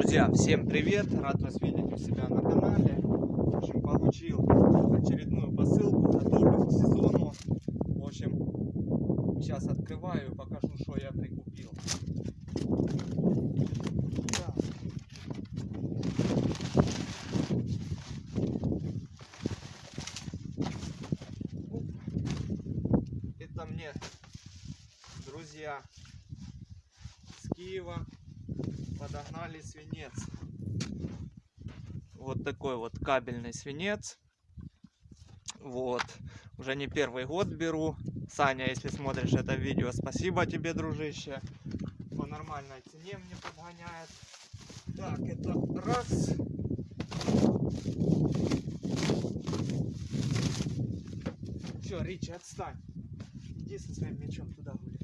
Друзья, всем привет! Рад вас видеть у себя на канале. В общем, получил очередную посылку, готовлюсь к сезону. В общем, сейчас открываю и покажу, что я прикупил. Это мне друзья с Киева подогнали свинец. Вот такой вот кабельный свинец. Вот. Уже не первый год беру. Саня, если смотришь это видео, спасибо тебе, дружище. По нормальной цене мне подгоняет. Так, это раз. Все, Ричи, отстань. Иди со своим мечом туда гуляй.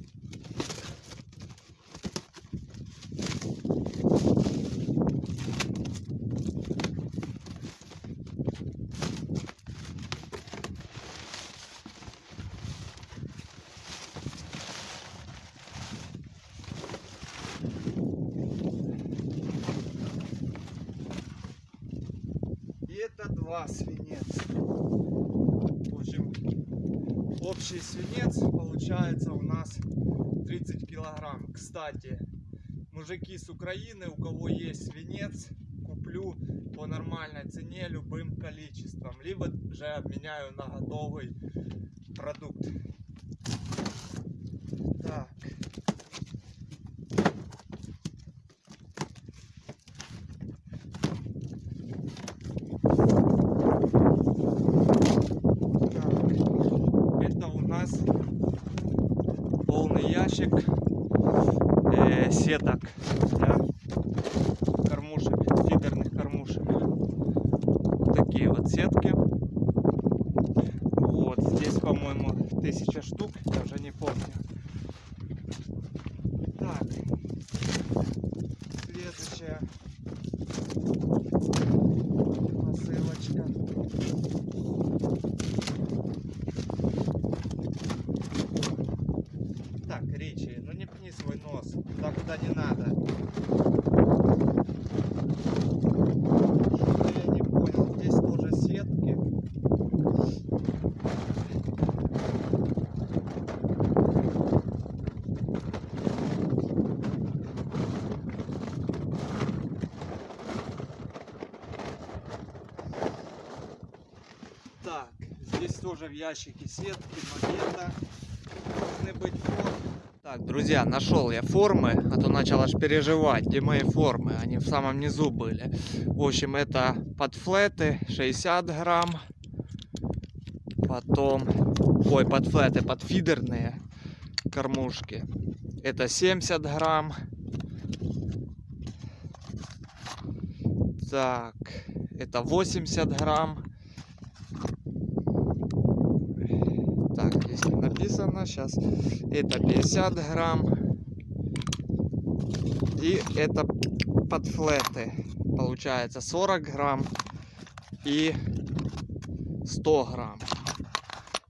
И это два свинец. В общем, общий свинец получается у нас 30 килограмм. Кстати, мужики с Украины, у кого есть свинец, куплю по нормальной цене любым количеством. Либо же обменяю на готовый продукт. Так. Так, это у нас полный ящик э, сеток для кормушек, фидерных кормушек. Такие вот сетки. Вот, здесь, по-моему, тысяча штук, я уже не помню. Так, следующая посылочка. Так, Ричи, ну не пни свой нос туда, куда не надо. Что-то я не понял. Здесь тоже сетки. Так, здесь тоже в ящике сетки, где-то должны быть формы. Так, друзья, нашел я формы, а то начал аж переживать, где мои формы, они в самом низу были. В общем, это подфлеты 60 грамм, потом, ой, подфлеты, подфидерные кормушки, это 70 грамм. Так, это 80 грамм. Так, здесь не написано сейчас. Это 50 грамм. И это подфлеты. Получается 40 грамм и 100 грамм.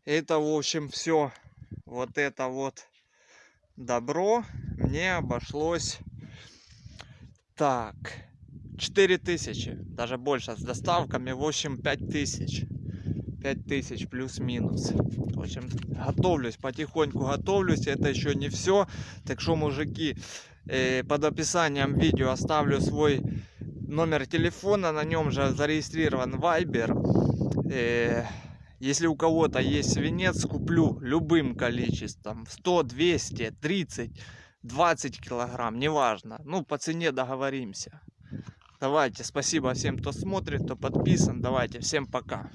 Это, в общем, все. Вот это вот добро мне обошлось так 4000 даже больше с доставками в общем 5000 5000 плюс-минус. В общем готовлюсь потихоньку готовлюсь это еще не все так что мужики э, под описанием видео оставлю свой номер телефона на нем же зарегистрирован Viber. Э, если у кого-то есть свинец куплю любым количеством. 100 200 30 20 килограмм неважно. Ну по цене договоримся. Давайте, спасибо всем, кто смотрит, кто подписан. Давайте, всем пока.